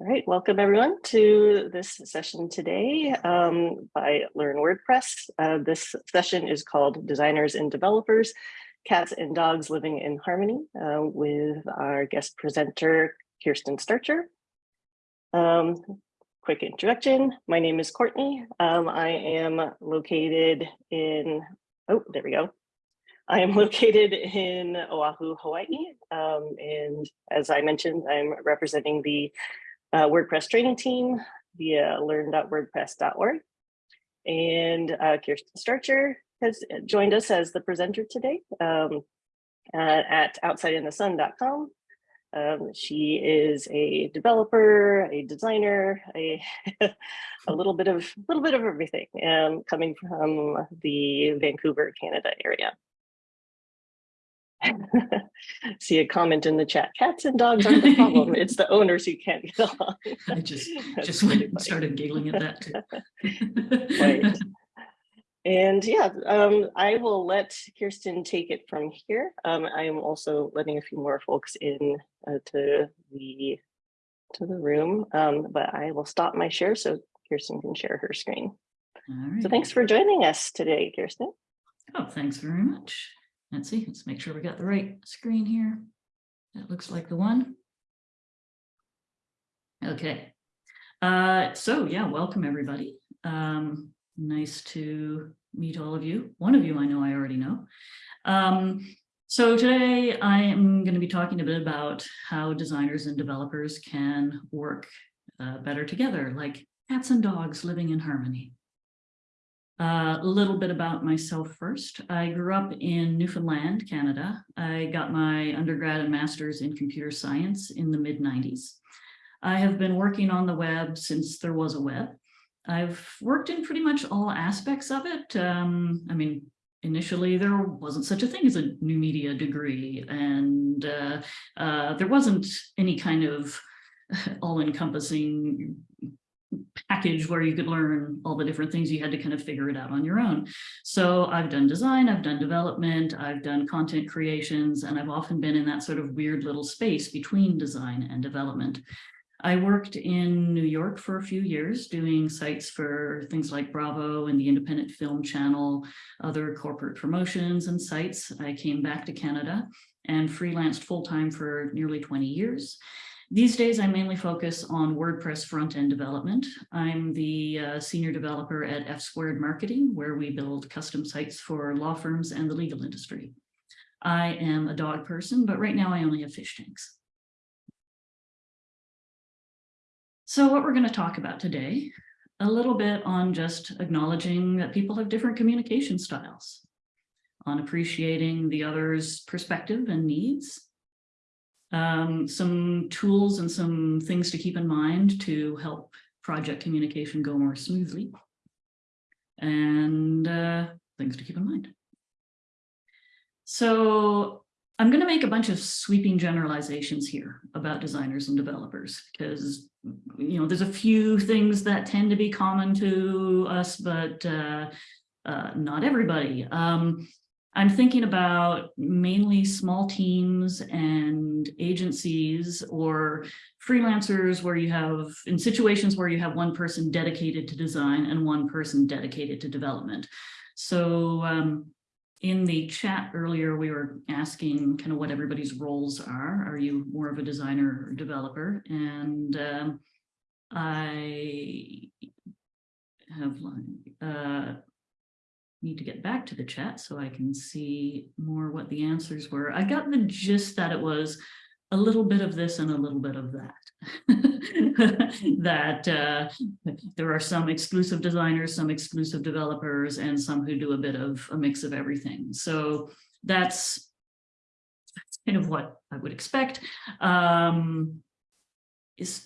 All right, welcome everyone to this session today um, by Learn WordPress. Uh, this session is called Designers and Developers, Cats and Dogs Living in Harmony uh, with our guest presenter, Kirsten Starcher. Um, quick introduction, my name is Courtney. Um, I am located in, oh, there we go. I am located in Oahu, Hawaii. Um, and as I mentioned, I'm representing the uh, WordPress training team via learn.wordpress.org. And uh, Kirsten Starcher has joined us as the presenter today um, uh, at outsideinthesun.com. Um, she is a developer, a designer, a a little bit of little bit of everything, um, coming from the Vancouver, Canada area. See a comment in the chat. Cats and dogs aren't the problem. it's the owners who can't get along. I just just went and started giggling at that too. right. And yeah, um, I will let Kirsten take it from here. Um, I am also letting a few more folks in uh, to the to the room, um, but I will stop my share so Kirsten can share her screen. So thanks for joining us today, Kirsten. Oh, thanks very much. Let's see, let's make sure we got the right screen here. That looks like the one. Okay. Uh, so yeah, welcome everybody. Um, nice to meet all of you. One of you I know I already know. Um, so today I am going to be talking a bit about how designers and developers can work uh, better together, like cats and dogs living in harmony. Uh, a little bit about myself first. I grew up in Newfoundland, Canada. I got my undergrad and master's in computer science in the mid 90s. I have been working on the web since there was a web. I've worked in pretty much all aspects of it. Um, I mean, initially there wasn't such a thing as a new media degree and uh, uh, there wasn't any kind of all-encompassing package where you could learn all the different things you had to kind of figure it out on your own. So I've done design, I've done development, I've done content creations, and I've often been in that sort of weird little space between design and development. I worked in New York for a few years doing sites for things like Bravo and the Independent Film Channel, other corporate promotions and sites. I came back to Canada and freelanced full-time for nearly 20 years. These days, I mainly focus on WordPress front-end development. I'm the uh, senior developer at F Squared Marketing, where we build custom sites for law firms and the legal industry. I am a dog person, but right now I only have fish tanks. So what we're going to talk about today, a little bit on just acknowledging that people have different communication styles, on appreciating the other's perspective and needs, um, some tools and some things to keep in mind to help project communication go more smoothly and uh, things to keep in mind. So I'm going to make a bunch of sweeping generalizations here about designers and developers because you know there's a few things that tend to be common to us, but uh, uh, not everybody. Um, I'm thinking about mainly small teams and agencies or freelancers where you have, in situations where you have one person dedicated to design and one person dedicated to development. So um, in the chat earlier, we were asking kind of what everybody's roles are. Are you more of a designer or developer? And um, I have uh, need to get back to the chat so I can see more what the answers were. I got the gist that it was a little bit of this and a little bit of that. that uh, there are some exclusive designers, some exclusive developers, and some who do a bit of a mix of everything. So that's, kind of what I would expect. Um,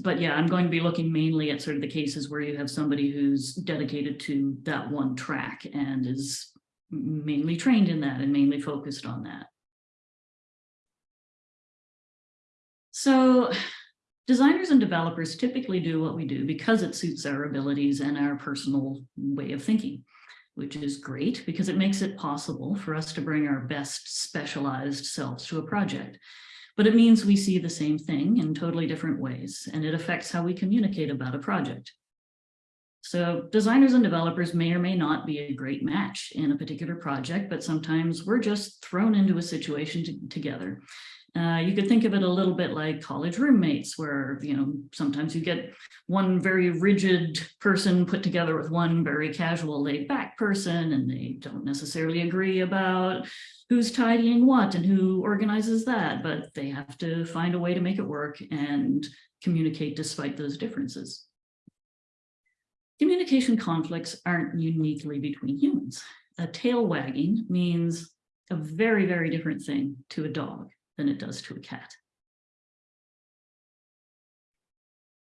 but yeah, I'm going to be looking mainly at sort of the cases where you have somebody who's dedicated to that one track and is mainly trained in that and mainly focused on that. So designers and developers typically do what we do because it suits our abilities and our personal way of thinking, which is great because it makes it possible for us to bring our best specialized selves to a project. But it means we see the same thing in totally different ways, and it affects how we communicate about a project. So designers and developers may or may not be a great match in a particular project, but sometimes we're just thrown into a situation to, together. Uh, you could think of it a little bit like college roommates where, you know, sometimes you get one very rigid person put together with one very casual laid back person and they don't necessarily agree about who's tidying what and who organizes that, but they have to find a way to make it work and communicate despite those differences. Communication conflicts aren't uniquely between humans. A tail wagging means a very, very different thing to a dog than it does to a cat.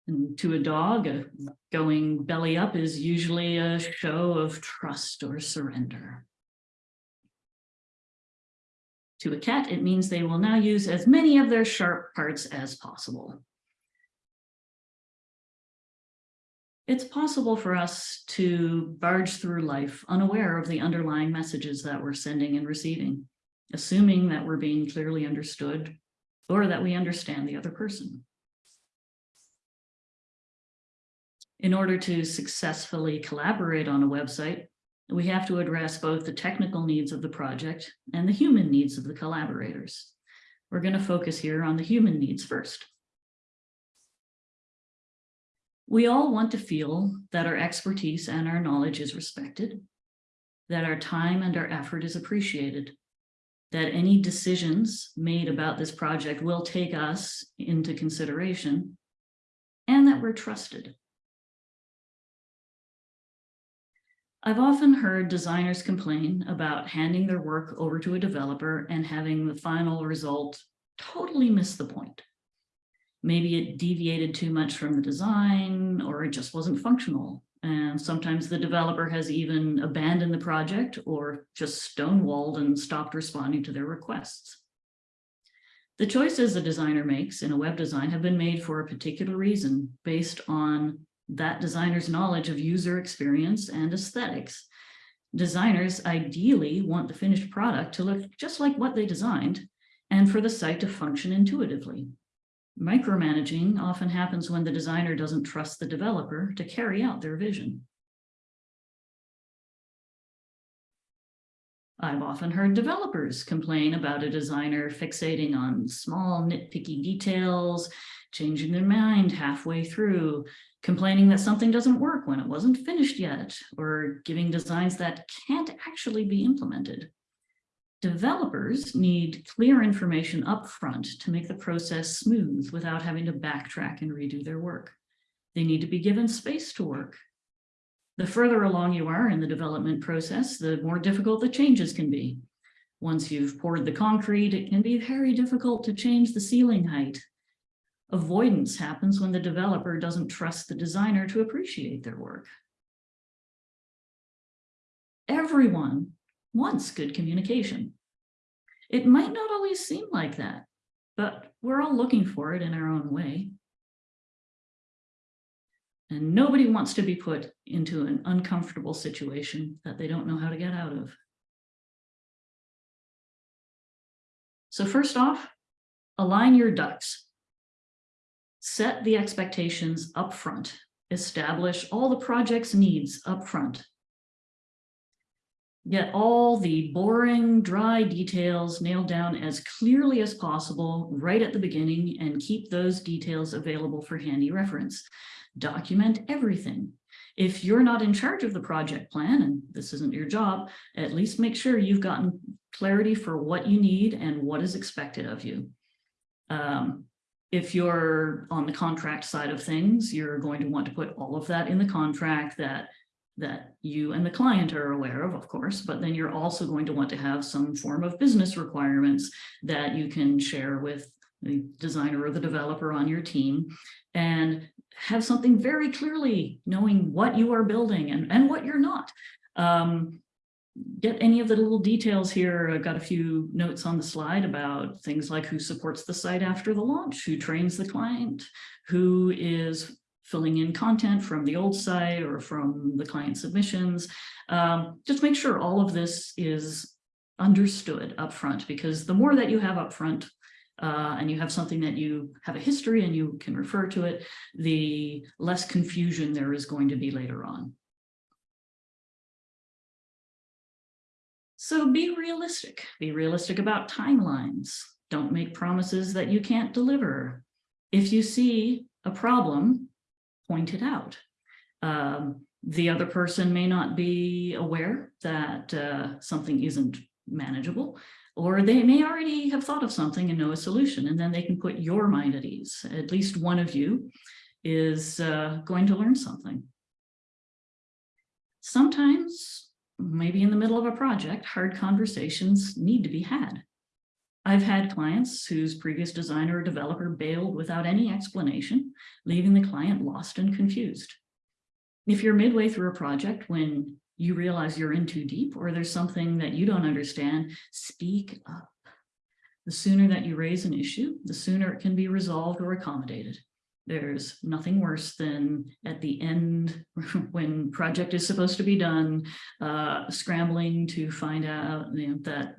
And to a dog, a going belly up is usually a show of trust or surrender. To a cat, it means they will now use as many of their sharp parts as possible. It's possible for us to barge through life unaware of the underlying messages that we're sending and receiving, assuming that we're being clearly understood or that we understand the other person. In order to successfully collaborate on a website, we have to address both the technical needs of the project and the human needs of the collaborators. We're going to focus here on the human needs first. We all want to feel that our expertise and our knowledge is respected, that our time and our effort is appreciated, that any decisions made about this project will take us into consideration, and that we're trusted. I've often heard designers complain about handing their work over to a developer and having the final result totally miss the point. Maybe it deviated too much from the design or it just wasn't functional. And sometimes the developer has even abandoned the project or just stonewalled and stopped responding to their requests. The choices a designer makes in a web design have been made for a particular reason based on that designer's knowledge of user experience and aesthetics. Designers ideally want the finished product to look just like what they designed and for the site to function intuitively. Micromanaging often happens when the designer doesn't trust the developer to carry out their vision. I've often heard developers complain about a designer fixating on small nitpicky details, changing their mind halfway through, complaining that something doesn't work when it wasn't finished yet, or giving designs that can't actually be implemented. Developers need clear information upfront to make the process smooth without having to backtrack and redo their work. They need to be given space to work. The further along you are in the development process, the more difficult the changes can be. Once you've poured the concrete, it can be very difficult to change the ceiling height. Avoidance happens when the developer doesn't trust the designer to appreciate their work. Everyone wants good communication. It might not always seem like that, but we're all looking for it in our own way. And nobody wants to be put into an uncomfortable situation that they don't know how to get out of. So first off, align your ducks. Set the expectations up front. Establish all the project's needs up front Get all the boring, dry details nailed down as clearly as possible right at the beginning and keep those details available for handy reference. Document everything. If you're not in charge of the project plan, and this isn't your job, at least make sure you've gotten clarity for what you need and what is expected of you. Um, if you're on the contract side of things, you're going to want to put all of that in the contract that that you and the client are aware of, of course, but then you're also going to want to have some form of business requirements that you can share with the designer or the developer on your team and have something very clearly knowing what you are building and, and what you're not. Um, get any of the little details here. I've got a few notes on the slide about things like who supports the site after the launch, who trains the client, who is filling in content from the old site or from the client submissions. Um, just make sure all of this is understood upfront because the more that you have upfront, uh, and you have something that you have a history and you can refer to it, the less confusion there is going to be later on. So be realistic, be realistic about timelines. Don't make promises that you can't deliver. If you see a problem, point it out. Um, the other person may not be aware that uh, something isn't manageable, or they may already have thought of something and know a solution, and then they can put your mind at ease. At least one of you is uh, going to learn something. Sometimes, maybe in the middle of a project, hard conversations need to be had. I've had clients whose previous designer or developer bailed without any explanation, leaving the client lost and confused. If you're midway through a project when you realize you're in too deep or there's something that you don't understand, speak up. The sooner that you raise an issue, the sooner it can be resolved or accommodated. There's nothing worse than at the end when project is supposed to be done, uh, scrambling to find out you know, that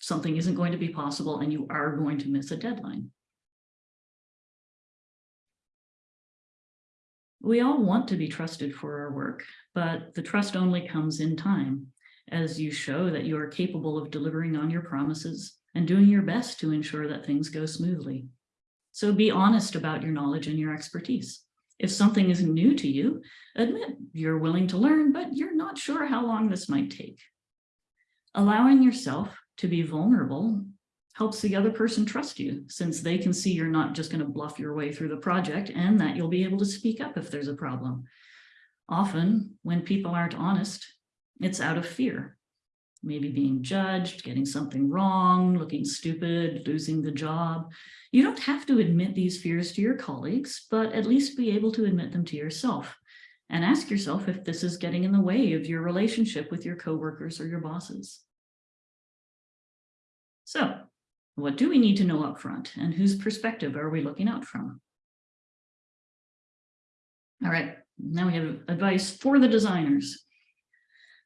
something isn't going to be possible and you are going to miss a deadline. We all want to be trusted for our work, but the trust only comes in time as you show that you are capable of delivering on your promises and doing your best to ensure that things go smoothly. So be honest about your knowledge and your expertise. If something is new to you, admit you're willing to learn, but you're not sure how long this might take. Allowing yourself to be vulnerable helps the other person trust you since they can see you're not just going to bluff your way through the project and that you'll be able to speak up if there's a problem. Often when people aren't honest, it's out of fear. Maybe being judged, getting something wrong, looking stupid, losing the job. You don't have to admit these fears to your colleagues, but at least be able to admit them to yourself and ask yourself if this is getting in the way of your relationship with your coworkers or your bosses. So what do we need to know up front and whose perspective are we looking out from? All right, now we have advice for the designers.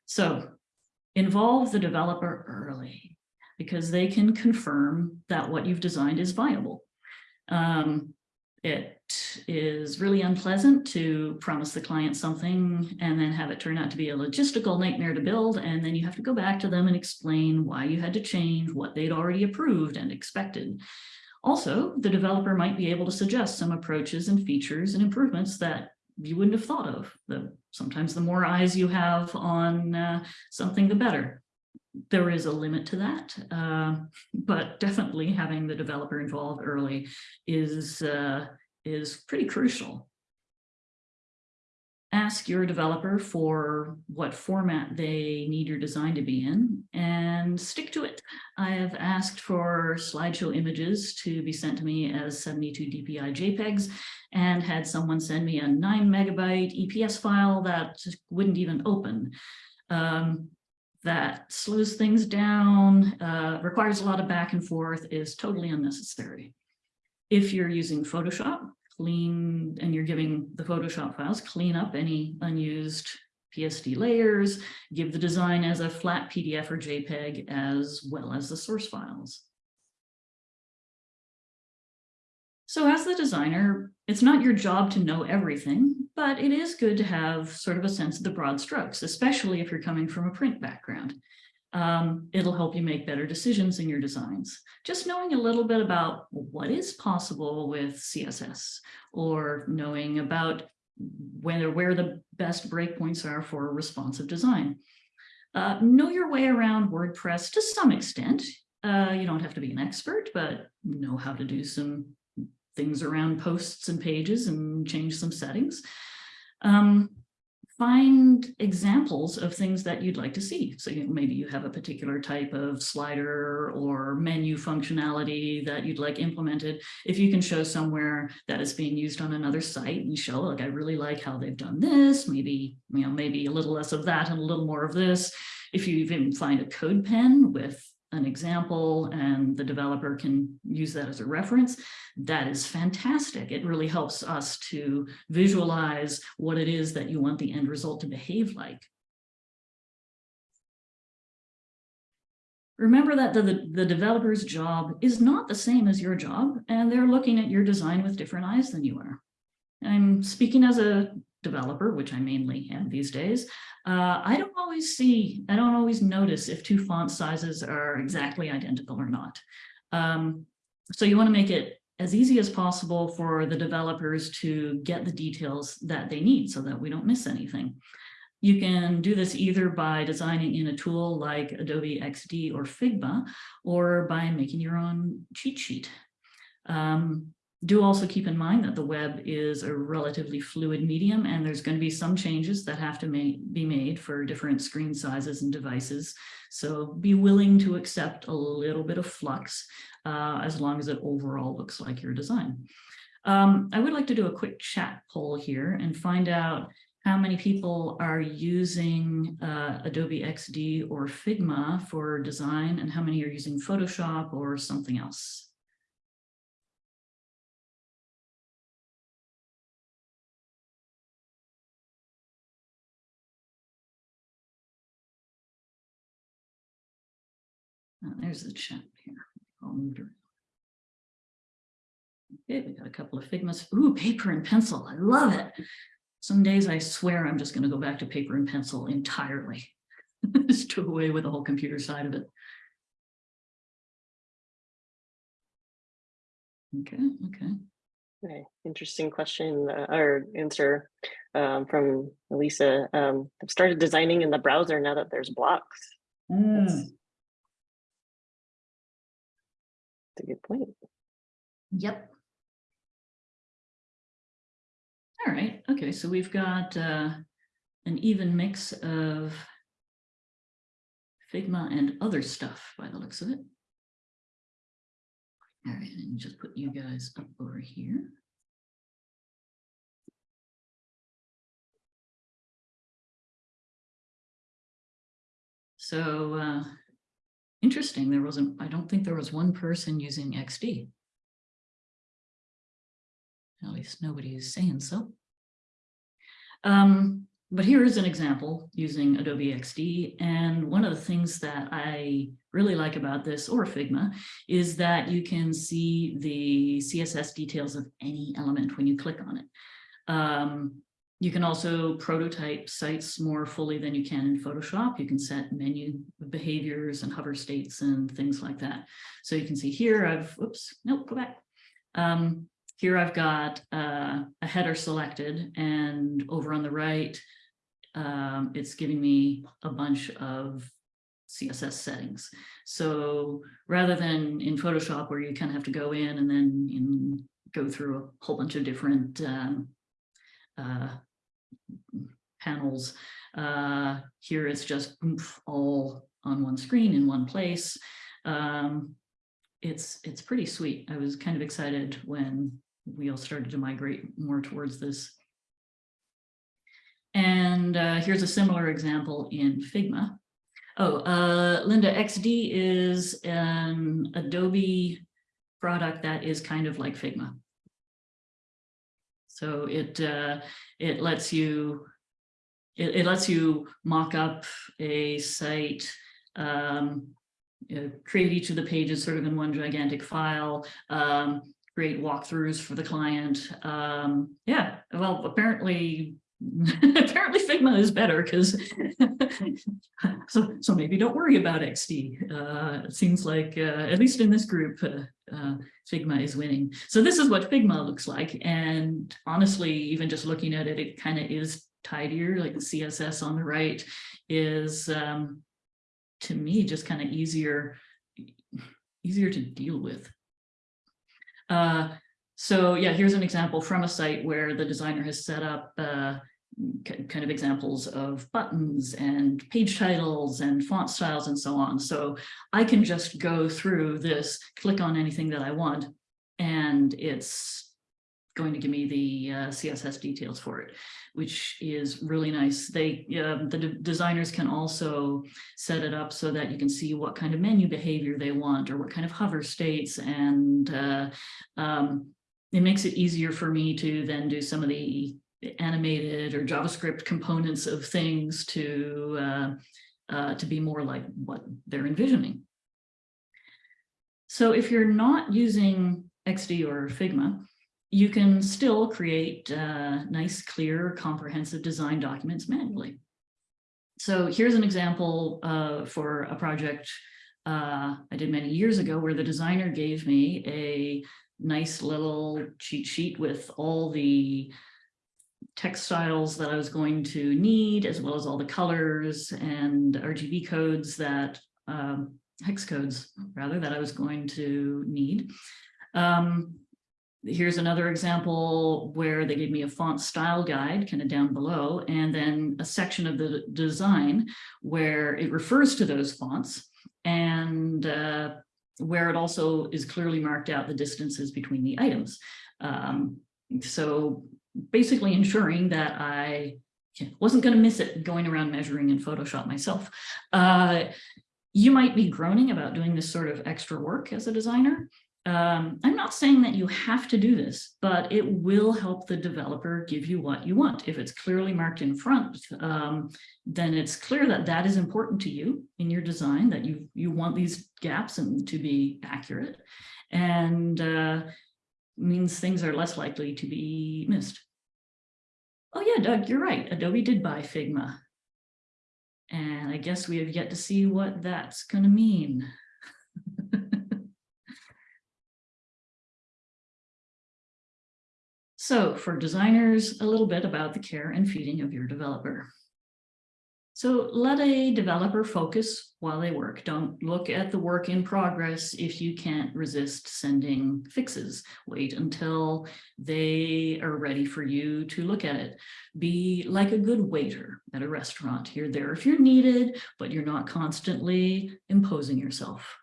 So involve the developer early because they can confirm that what you've designed is viable. Um, it is really unpleasant to promise the client something and then have it turn out to be a logistical nightmare to build. And then you have to go back to them and explain why you had to change what they'd already approved and expected. Also, the developer might be able to suggest some approaches and features and improvements that you wouldn't have thought of. The, sometimes the more eyes you have on uh, something, the better. There is a limit to that, uh, but definitely having the developer involved early is, uh, is pretty crucial. Ask your developer for what format they need your design to be in and stick to it. I have asked for slideshow images to be sent to me as 72 DPI JPEGs and had someone send me a nine megabyte EPS file that wouldn't even open. Um, that slows things down, uh, requires a lot of back and forth, is totally unnecessary. If you're using Photoshop, clean, and you're giving the Photoshop files, clean up any unused PSD layers, give the design as a flat PDF or JPEG as well as the source files. So as the designer, it's not your job to know everything, but it is good to have sort of a sense of the broad strokes, especially if you're coming from a print background. Um, it'll help you make better decisions in your designs. Just knowing a little bit about what is possible with CSS or knowing about whether where the best breakpoints are for responsive design. Uh, know your way around WordPress to some extent. Uh, you don't have to be an expert, but know how to do some things around posts and pages and change some settings. Um, find examples of things that you'd like to see. So you know, maybe you have a particular type of slider or menu functionality that you'd like implemented. If you can show somewhere that is being used on another site and show like, I really like how they've done this, maybe, you know, maybe a little less of that and a little more of this. If you even find a CodePen with an example and the developer can use that as a reference, that is fantastic. It really helps us to visualize what it is that you want the end result to behave like. remember that the, the, developer's job is not the same as your job, and they're looking at your design with different eyes than you are. I'm speaking as a developer, which I mainly am these days. Uh, I don't always see, I don't always notice if two font sizes are exactly identical or not. Um, so you want to make it as easy as possible for the developers to get the details that they need so that we don't miss anything. You can do this either by designing in a tool like Adobe XD or Figma, or by making your own cheat sheet. Um, do also keep in mind that the web is a relatively fluid medium and there's going to be some changes that have to be made for different screen sizes and devices. So be willing to accept a little bit of flux uh, as long as it overall looks like your design. Um, I would like to do a quick chat poll here and find out how many people are using uh, Adobe XD or Figma for design and how many are using Photoshop or something else. Uh, there's the chat here. All moved around. Okay, we got a couple of Figmas. Ooh, paper and pencil. I love it. Some days I swear I'm just going to go back to paper and pencil entirely. just do away with the whole computer side of it. Okay, okay. Okay, interesting question uh, or answer um, from Elisa. Um, I've started designing in the browser now that there's blocks. Mm. That's a good point. Yep. All right, okay, so we've got uh, an even mix of Figma and other stuff by the looks of it. All right, and just put you guys up over here. So uh, interesting, there wasn't, I don't think there was one person using XD. At least nobody is saying so. Um, but here is an example using Adobe XD. And one of the things that I really like about this or Figma is that you can see the CSS details of any element when you click on it. Um, you can also prototype sites more fully than you can in Photoshop. You can set menu behaviors and hover states and things like that. So you can see here I've, oops, nope, go back. Um, here I've got uh, a header selected and over on the right, um, it's giving me a bunch of CSS settings. So rather than in Photoshop where you kind of have to go in and then in, go through a whole bunch of different um, uh, panels, uh, here it's just oomph, all on one screen in one place. Um, it's it's pretty sweet. I was kind of excited when we all started to migrate more towards this. And uh, here's a similar example in Figma. Oh, uh, Linda, XD is an Adobe product that is kind of like Figma. So it uh, it lets you it, it lets you mock up a site, um, uh, create each of the pages sort of in one gigantic file, um, create walkthroughs for the client. Um, yeah, well, apparently, apparently Figma is better because so so maybe don't worry about XD. Uh, it seems like uh, at least in this group, uh, uh, Figma is winning. So this is what Figma looks like, and honestly, even just looking at it, it kind of is tidier. Like the CSS on the right is um, to me just kind of easier easier to deal with. Uh, so yeah, here's an example from a site where the designer has set up uh, kind of examples of buttons and page titles and font styles and so on. So I can just go through this, click on anything that I want, and it's going to give me the uh, CSS details for it, which is really nice. They, uh, the de designers can also set it up so that you can see what kind of menu behavior they want or what kind of hover states. And uh, um, it makes it easier for me to then do some of the animated or JavaScript components of things to uh, uh, to be more like what they're envisioning. So if you're not using XD or Figma, you can still create uh, nice, clear, comprehensive design documents manually. So here's an example uh, for a project uh, I did many years ago where the designer gave me a nice little cheat sheet with all the textiles that I was going to need, as well as all the colors and RGB codes that, um, hex codes rather, that I was going to need. Um, here's another example where they gave me a font style guide kind of down below, and then a section of the design where it refers to those fonts and uh, where it also is clearly marked out the distances between the items. Um, so basically ensuring that I wasn't going to miss it going around measuring in Photoshop myself. Uh, you might be groaning about doing this sort of extra work as a designer. Um, I'm not saying that you have to do this, but it will help the developer give you what you want. If it's clearly marked in front, um, then it's clear that that is important to you in your design, that you, you want these gaps and to be accurate. And uh, means things are less likely to be missed. Oh yeah, Doug, you're right. Adobe did buy Figma. And I guess we have yet to see what that's going to mean. So for designers, a little bit about the care and feeding of your developer. So let a developer focus while they work. Don't look at the work in progress if you can't resist sending fixes. Wait until they are ready for you to look at it. Be like a good waiter at a restaurant. You're there if you're needed, but you're not constantly imposing yourself.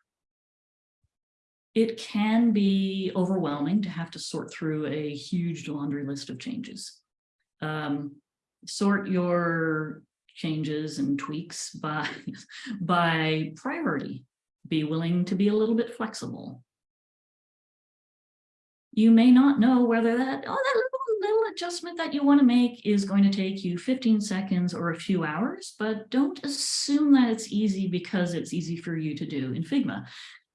It can be overwhelming to have to sort through a huge laundry list of changes. Um, sort your changes and tweaks by, by priority. Be willing to be a little bit flexible. You may not know whether that, oh, that little, little adjustment that you want to make is going to take you 15 seconds or a few hours, but don't assume that it's easy because it's easy for you to do in Figma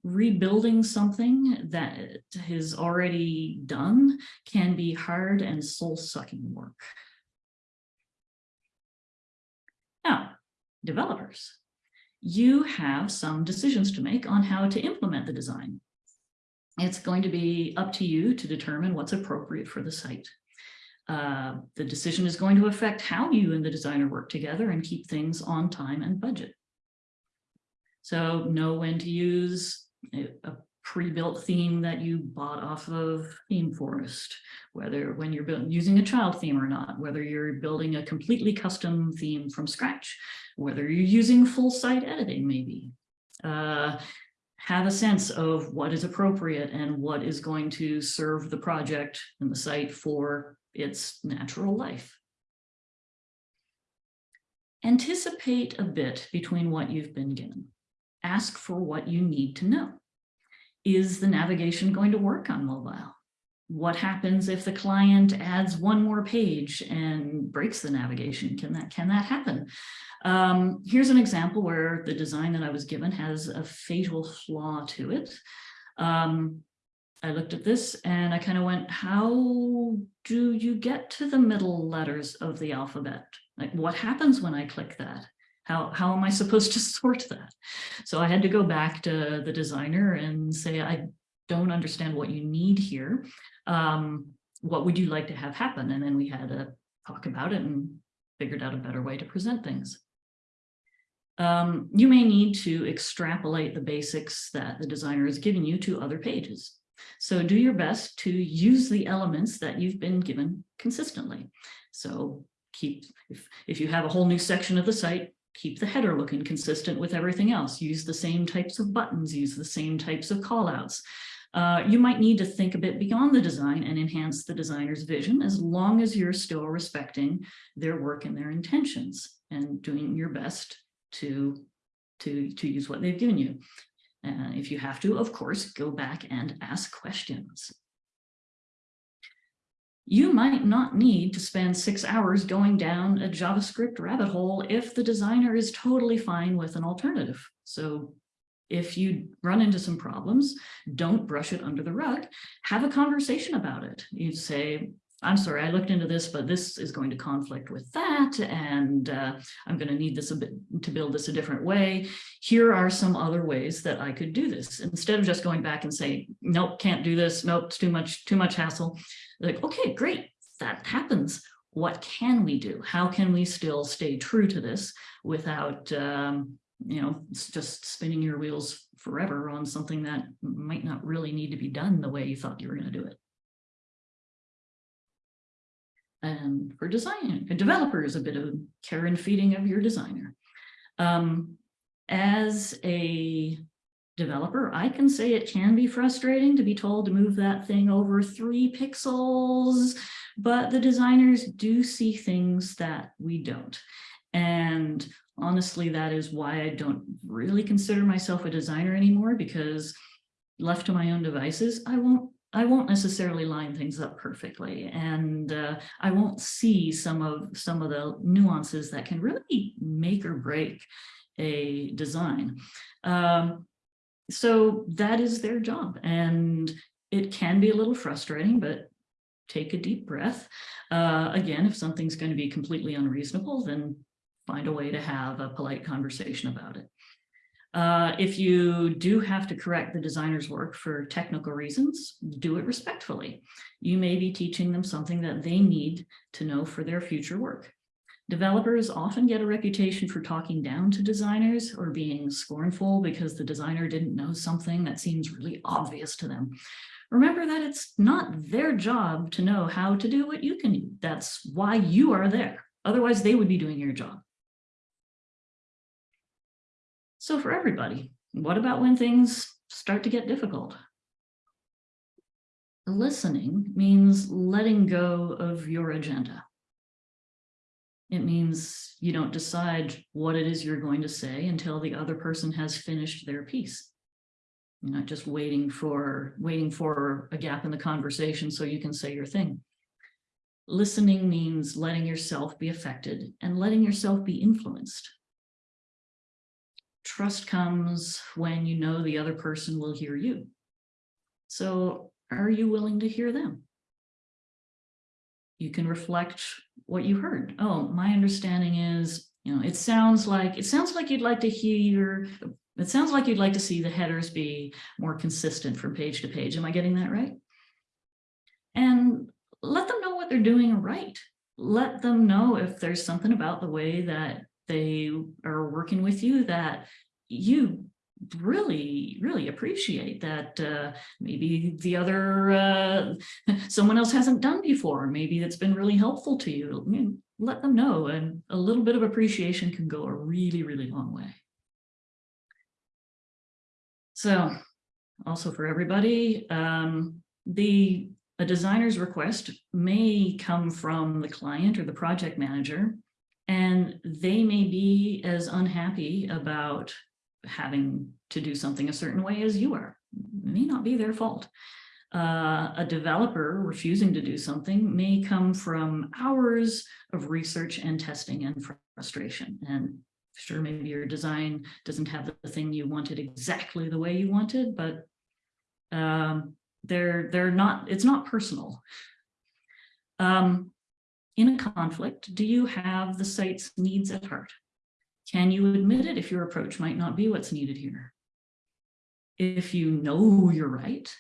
rebuilding something that is already done can be hard and soul-sucking work. Now, developers, you have some decisions to make on how to implement the design. It's going to be up to you to determine what's appropriate for the site. Uh, the decision is going to affect how you and the designer work together and keep things on time and budget. So know when to use a, pre-built theme that you bought off of ThemeForest, whether when you're building, using a child theme or not, whether you're building a completely custom theme from scratch, whether you're using full site editing maybe. Uh, have a sense of what is appropriate and what is going to serve the project and the site for its natural life. Anticipate a bit between what you've been given. Ask for what you need to know is the navigation going to work on mobile? What happens if the client adds one more page and breaks the navigation? Can that, can that happen? Um, here's an example where the design that I was given has a fatal flaw to it. Um, I looked at this and I kind of went, how do you get to the middle letters of the alphabet? Like what happens when I click that? How, how am I supposed to sort that? So I had to go back to the designer and say, I don't understand what you need here. Um, what would you like to have happen? And then we had a talk about it and figured out a better way to present things. Um, you may need to extrapolate the basics that the designer has given you to other pages. So do your best to use the elements that you've been given consistently. So keep, if, if you have a whole new section of the site, keep the header looking consistent with everything else. Use the same types of buttons, use the same types of callouts. Uh, you might need to think a bit beyond the design and enhance the designer's vision as long as you're still respecting their work and their intentions and doing your best to, to, to use what they've given you. Uh, if you have to, of course, go back and ask questions you might not need to spend six hours going down a JavaScript rabbit hole if the designer is totally fine with an alternative. So if you run into some problems, don't brush it under the rug. Have a conversation about it. You say, I'm sorry, I looked into this, but this is going to conflict with that, and uh, I'm going to need this a bit to build this a different way. Here are some other ways that I could do this instead of just going back and saying, nope, can't do this. Nope, it's too much, too much hassle. Like, okay, great, that happens. What can we do? How can we still stay true to this without, um, you know, just spinning your wheels forever on something that might not really need to be done the way you thought you were going to do it. And for design, a developer is a bit of care and feeding of your designer. Um, as a developer, I can say it can be frustrating to be told to move that thing over three pixels, but the designers do see things that we don't. And honestly, that is why I don't really consider myself a designer anymore because left to my own devices, I won't I won't necessarily line things up perfectly and uh, I won't see some of some of the nuances that can really make or break a design. Um, so that is their job and it can be a little frustrating, but take a deep breath. Uh, again, if something's going to be completely unreasonable, then find a way to have a polite conversation about it. Uh, if you do have to correct the designer's work for technical reasons, do it respectfully. You may be teaching them something that they need to know for their future work. Developers often get a reputation for talking down to designers or being scornful because the designer didn't know something that seems really obvious to them. Remember that it's not their job to know how to do what you can do. That's why you are there. Otherwise, they would be doing your job. So for everybody, what about when things start to get difficult? Listening means letting go of your agenda. It means you don't decide what it is you're going to say until the other person has finished their piece. You're not just waiting for waiting for a gap in the conversation so you can say your thing. Listening means letting yourself be affected and letting yourself be influenced. Trust comes when you know the other person will hear you. So are you willing to hear them? You can reflect what you heard. Oh, my understanding is, you know, it sounds like, it sounds like you'd like to hear, it sounds like you'd like to see the headers be more consistent from page to page. Am I getting that right? And let them know what they're doing right. Let them know if there's something about the way that they are working with you that you really, really appreciate that uh, maybe the other, uh, someone else hasn't done before, maybe that's been really helpful to you. I mean, let them know and a little bit of appreciation can go a really, really long way. So also for everybody, um, the a designer's request may come from the client or the project manager, and they may be as unhappy about having to do something a certain way as you are. It may not be their fault. Uh, a developer refusing to do something may come from hours of research and testing and frustration. And sure, maybe your design doesn't have the thing you wanted exactly the way you wanted, but um, they're they're not. It's not personal. Um, in a conflict, do you have the site's needs at heart? Can you admit it if your approach might not be what's needed here? If you know you're right,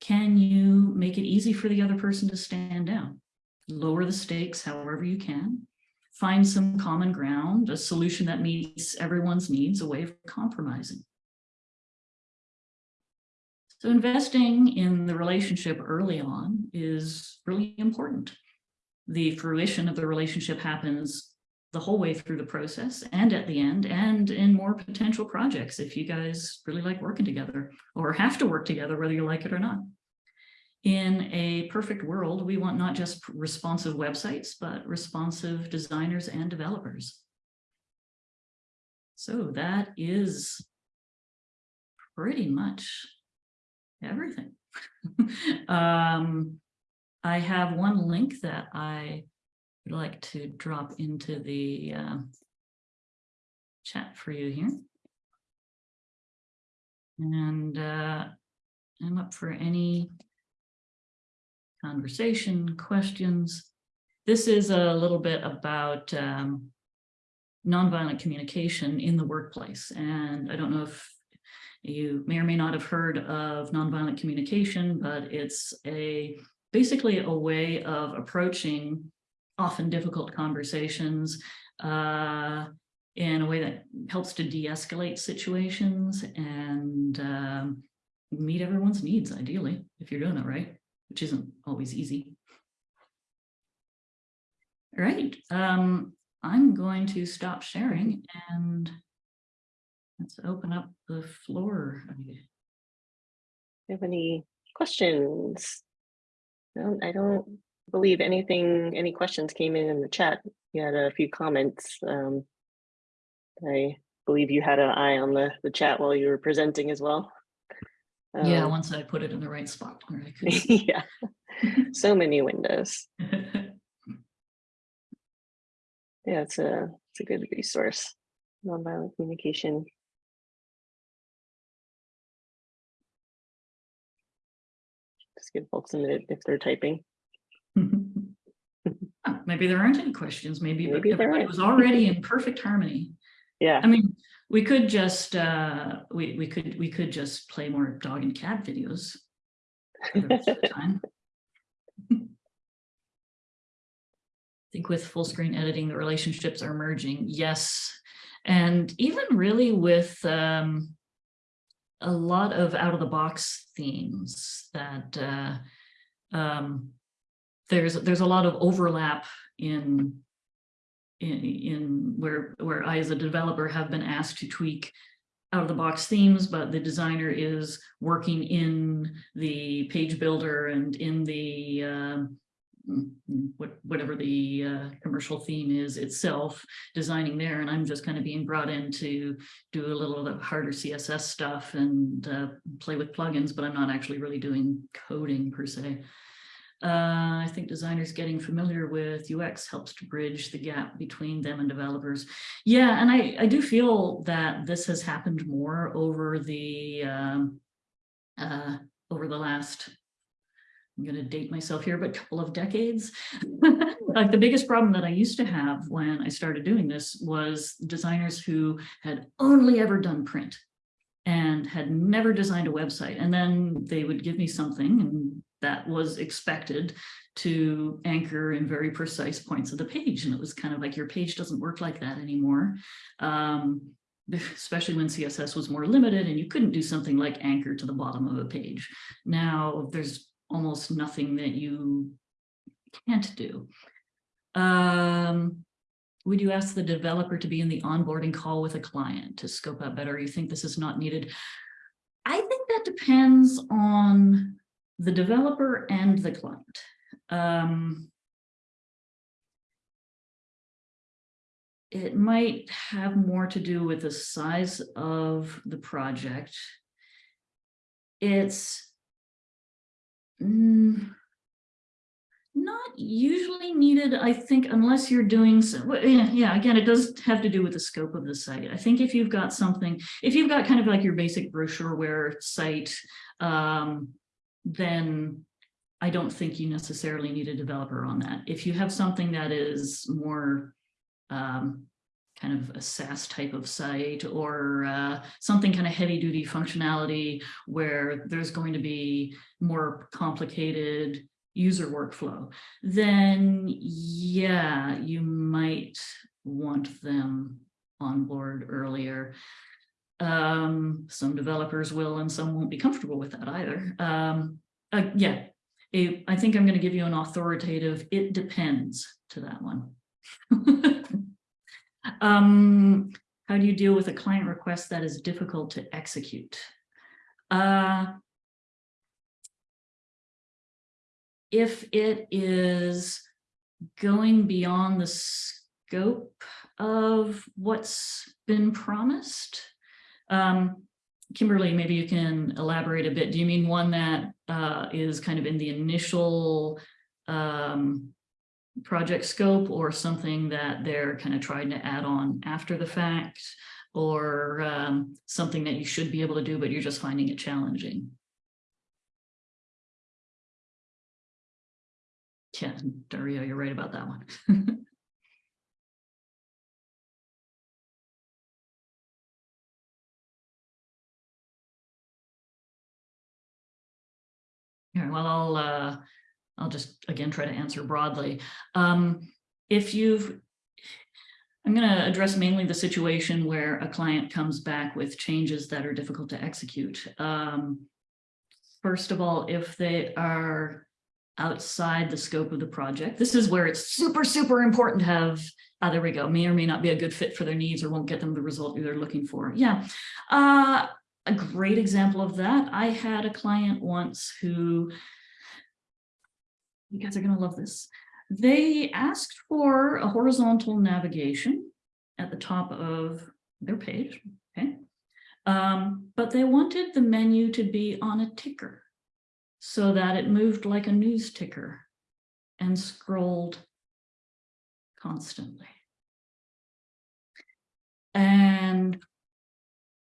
can you make it easy for the other person to stand down? Lower the stakes however you can. Find some common ground, a solution that meets everyone's needs, a way of compromising. So investing in the relationship early on is really important. The fruition of the relationship happens the whole way through the process and at the end and in more potential projects if you guys really like working together or have to work together whether you like it or not. In a perfect world, we want not just responsive websites, but responsive designers and developers. So that is pretty much everything. um, I have one link that I would like to drop into the uh, chat for you here. And uh, I'm up for any conversation, questions. This is a little bit about um, nonviolent communication in the workplace. And I don't know if you may or may not have heard of nonviolent communication, but it's a basically a way of approaching often difficult conversations uh, in a way that helps to de-escalate situations and um, meet everyone's needs ideally, if you're doing it right, which isn't always easy. All right, um, I'm going to stop sharing and let's open up the floor. Do you have any questions? No, I don't believe anything, any questions came in in the chat. You had a few comments. Um, I believe you had an eye on the, the chat while you were presenting as well. Yeah, Um, once I put it in the right spot. where I could yeah, so many windows. Yeah, it's a, it's a good resource. Nonviolent communication. Just give folks a minute if they're typing. Maybe there aren't any questions, maybe Maybe aren't. was already in perfect harmony. Yeah, I mean, we could just, uh, we, we could, we could just play more dog and cat videos. for the rest of the time. I think with full screen editing, the relationships are merging, yes. And even really with um, a lot of out of the box themes that uh, um, there's, there's a lot of overlap in in, in where, where I as a developer have been asked to tweak out of the box themes, but the designer is working in the page builder and in the what, whatever the uh, commercial theme is itself, designing there, and I'm just kind of being brought in to do a little of the harder CSS stuff and uh, play with plugins, but I'm not actually really doing coding per se. Uh, I think designers getting familiar with UX helps to bridge the gap between them and developers. Yeah, and I, I do feel that this has happened more over the um, uh, over the last, I'm going to date myself here, but couple of decades. like the biggest problem that I used to have when I started doing this was designers who had only ever done print and had never designed a website. And then they would give me something and that was expected to anchor in very precise points of the page. And it was kind of like your page doesn't work like that anymore. Um, especially when CSS was more limited and you couldn't do something like anchor to the bottom of a page. Now there's almost nothing that you can't do. Um, would you ask the developer to be in the onboarding call with a client to scope out better? You think this is not needed? I think that depends on the developer and the client. Um, it might have more to do with the size of the project. It's mm, not usually needed, I think, unless you're doing, so, yeah, yeah, again, it does have to do with the scope of the site. I think if you've got something, if you've got kind of like your basic brochureware site, um, then I don't think you necessarily need a developer on that. If you have something that is more um, kind of a SaaS type of site or uh, something kind of heavy duty functionality where there's going to be more complicated user workflow, then yeah, you might want them on board earlier. Um, some developers will and some won't be comfortable with that either. Um, uh, yeah, a- I think I'm going to give you an authoritative, it depends to that one. um, how do you deal with a client request that is difficult to execute? Uh, if it is going beyond the scope of what's been promised, um, Kimberly, maybe you can elaborate a bit. Do you mean one that uh, is kind of in the initial um, project scope or something that they're kind of trying to add on after the fact? or um, something that you should be able to do, but you're just finding it challenging. Yeah, Dario, you're right about that one. Well, I'll, uh, I'll just, again, try to answer broadly. Um, if you've, I'm going to address mainly the situation where a client comes back with changes that are difficult to execute. Um, first of all, if they are outside the scope of the project, this is where it's super, super important to have, ah, there we go, may or may not be a good fit for their needs or won't get them the result they're looking for. Yeah. Uh, a great example of that, I had a client once who, you guys are gonna love this. They asked for a horizontal navigation at the top of their page, okay? Um, but they wanted the menu to be on a ticker so that it moved like a news ticker and scrolled constantly. And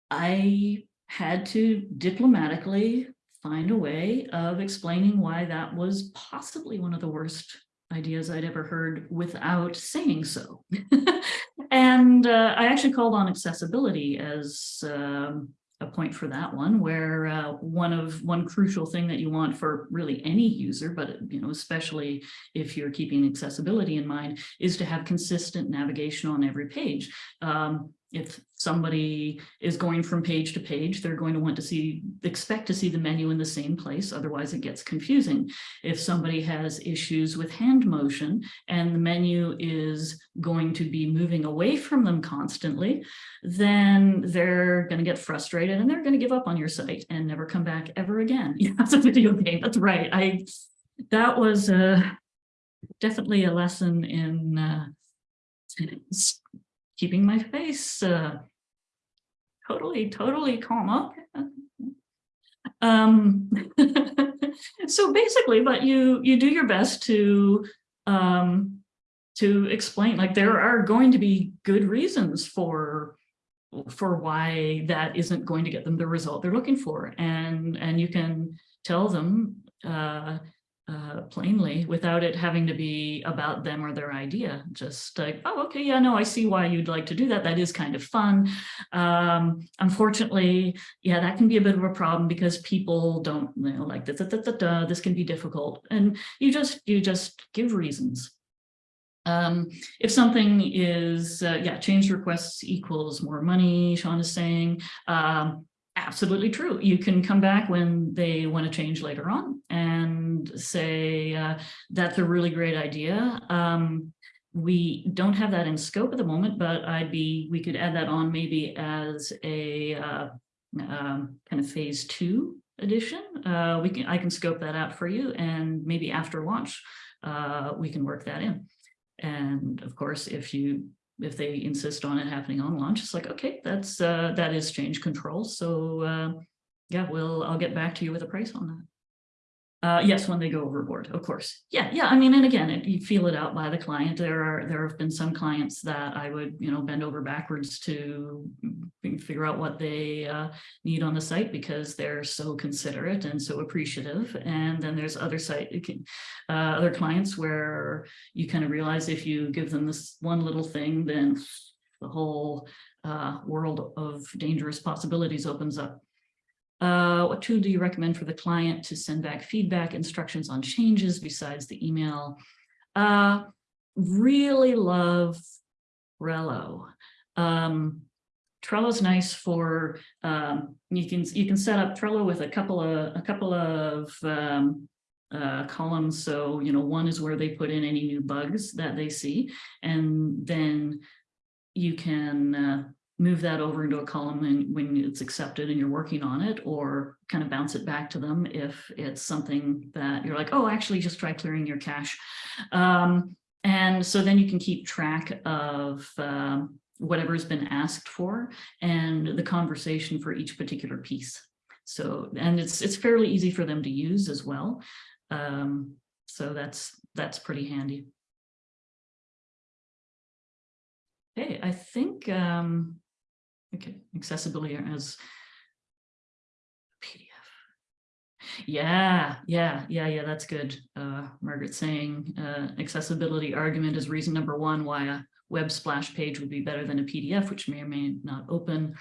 I had to diplomatically find a way of explaining why that was possibly one of the worst ideas I'd ever heard without saying so. and uh, I actually called on accessibility as um, a point for that one, where uh, one of one crucial thing that you want for really any user, but you know, especially if you're keeping accessibility in mind, is to have consistent navigation on every page. Um, if somebody is going from page to page, they're going to want to see, expect to see the menu in the same place, otherwise it gets confusing. If somebody has issues with hand motion and the menu is going to be moving away from them constantly, then they're going to get frustrated and they're going to give up on your site and never come back ever again. Yeah, it's a video game. That's right. I that was uh, definitely a lesson in uh, keeping my face uh, totally, totally calm up. Um, so basically, but you you do your best to um, to explain, like there are going to be good reasons for for why that isn't going to get them the result they're looking for, and and you can tell them uh, uh, plainly without it having to be about them or their idea. Just like, oh, okay, yeah, no, I see why you'd like to do that. That is kind of fun. Um, unfortunately, yeah, that can be a bit of a problem because people don't you know, like da, da, da, da, this can be difficult. And you just you just give reasons. Um, if something is, uh, yeah, change requests equals more money, Sean is saying, um, absolutely true. You can come back when they want to change later on and say uh, that's a really great idea. Um, we don't have that in scope at the moment, but I'd be we could add that on maybe as a uh, um, kind of phase two edition. Uh, we can I can scope that out for you, and maybe after launch uh, we can work that in. And of course, if you if they insist on it happening on launch, it's like, okay, that's uh, that is change control. So uh, yeah, we'll I'll get back to you with a price on that. Uh, yes, when they go overboard, of course. Yeah, yeah. I mean, and again, it, you feel it out by the client. There are there have been some clients that I would you know bend over backwards to figure out what they uh, need on the site because they're so considerate and so appreciative. And then there's other site uh, other clients where you kind of realize if you give them this one little thing, then the whole uh, world of dangerous possibilities opens up. Uh, what tool do you recommend for the client to send back feedback, instructions on changes besides the email? Uh, really love Trello. Um, Trello's nice for um, you can you can set up Trello with a couple of a couple of um, uh, columns. So you know one is where they put in any new bugs that they see, and then you can uh, move that over into a column when, when it's accepted and you're working on it or kind of bounce it back to them if it's something that you're like, oh, actually just try clearing your cache. Um, and so then you can keep track of um, whatever's been asked for and the conversation for each particular piece. So, and it's it's fairly easy for them to use as well. Um, so that's that's pretty handy. Okay, I think um, Okay, accessibility as PDF. Yeah, yeah, yeah, yeah, that's good. Uh, Margaret saying, uh, accessibility argument is reason number one why a web splash page would be better than a PDF, which may or may not open.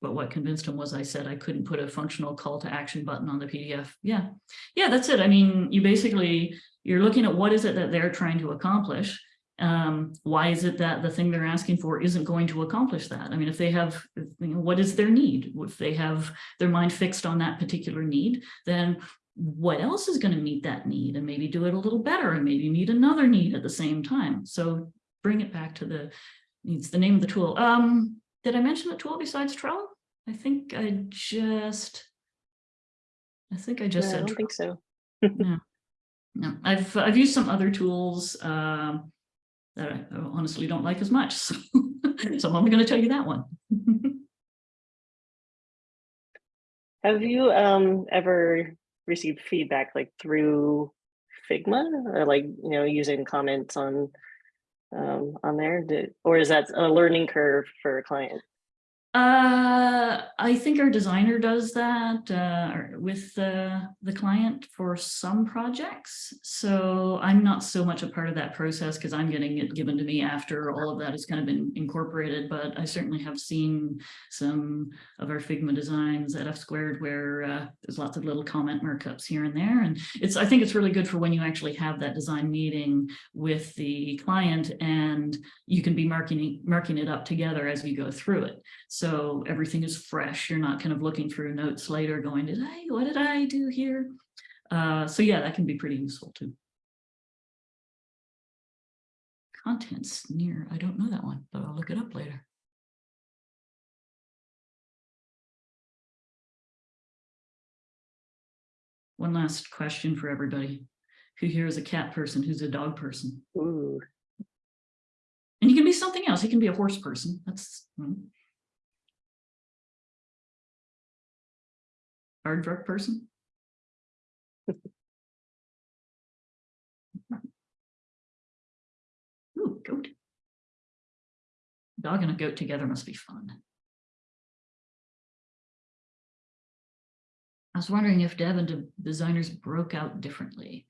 But what convinced him was I said I couldn't put a functional call to action button on the PDF. Yeah, yeah, that's it. I mean, you basically, you're looking at what is it that they're trying to accomplish um, why is it that the thing they're asking for isn't going to accomplish that? I mean, if they have, you know, what is their need? If they have their mind fixed on that particular need, then what else is going to meet that need and maybe do it a little better and maybe meet another need at the same time. So bring it back to the needs, the name of the tool. Um, did I mention a tool besides Trello? I think I just, I think I just No, I said, don't think so. no, no, I've, I've used some other tools, um, that I honestly don't like as much. So, so I'm only going to tell you that one. Have you um ever received feedback like through Figma or like, you know, using comments on um on there? Did, or is that a learning curve for a client? Uh, I think our designer does that uh, with the, the client for some projects. So I'm not so much a part of that process because I'm getting it given to me after all of that has kind of been incorporated. But I certainly have seen some of our Figma designs at F squared where uh, there's lots of little comment markups here and there. And it's I think it's really good for when you actually have that design meeting with the client and you can be marking, marking it up together as we go through it. So everything is fresh. You're not kind of looking through notes later going, did I, what did I do here? Uh, so yeah, that can be pretty useful too. Content Snare, I don't know that one, but I'll look it up later. One last question for everybody. Who here is a cat person? Who's a dog person? Ooh, And you can be something else. You can be a horse person. That's hmm. aardvark person. Ooh, goat. Dog and a goat together must be fun. I was wondering if dev and de- designers broke out differently.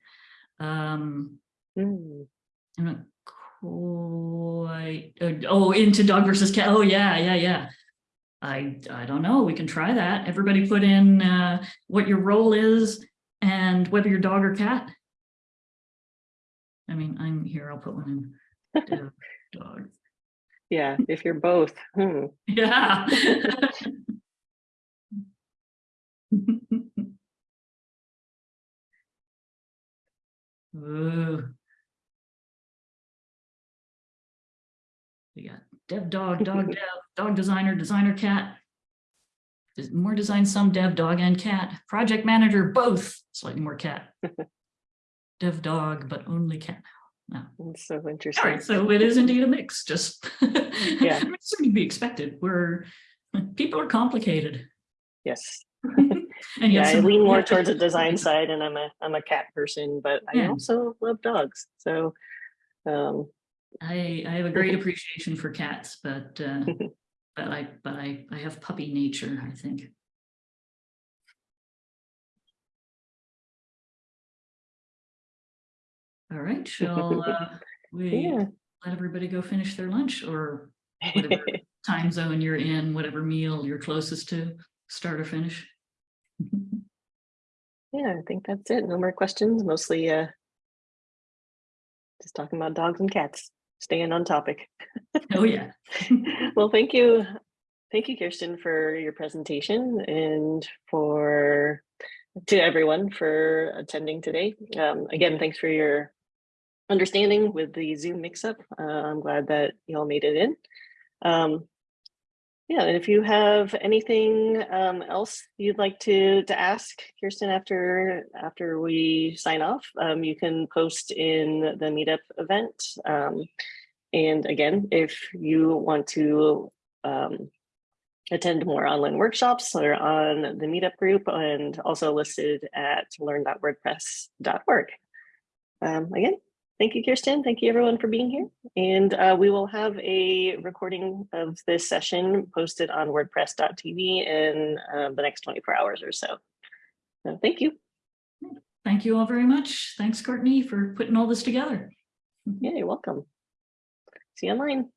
Um. I'm not quite, uh, oh, into dog versus cat. Oh, yeah, yeah, yeah. I, I don't know. We can try that. Everybody put in uh, what your role is and whether you're dog or cat. I mean, I'm here. I'll put one in. Dog. Yeah, if you're both. Hmm. Yeah. Ooh. Dev dog, dog dev, dog designer, designer cat. More design, some dev dog and cat. Project manager, both, slightly more cat. Dev dog, but only cat now. It's so interesting. right, so it is indeed a mix, just. Yeah. I mean, It's to be expected. We're, people are complicated. Yes. And Yeah, I lean more towards the design side and I'm a I'm a cat person, but I also love dogs. So um I, I have a great appreciation for cats, but, uh, but I, but I, I have puppy nature, I think. All right, shall, uh, we yeah. let everybody go finish their lunch or whatever time zone you're in, whatever meal you're closest to, start or finish? Yeah, I think that's it. No more questions, mostly uh just talking about dogs and cats, staying on topic. Oh, yeah. Well, thank you. Thank you, Kirsten, for your presentation and for to everyone for attending today. Um, again, thanks for your understanding with the Zoom mix-up. Uh, I'm glad that you all made it in. Um, yeah, and if you have anything um, else you'd like to to ask Kirsten after after we sign off, um, you can post in the meetup event. Um, and again, if you want to um, attend more online workshops or on the meetup group and also listed at learn.wordpress.org. Um, again, Thank you, Kirsten. Thank you, everyone, for being here. And uh, we will have a recording of this session posted on wordpress.tv in uh, the next 24 hours or so. So thank you. Thank you all very much. Thanks, Courtney, for putting all this together. Yeah, you're welcome. See you online.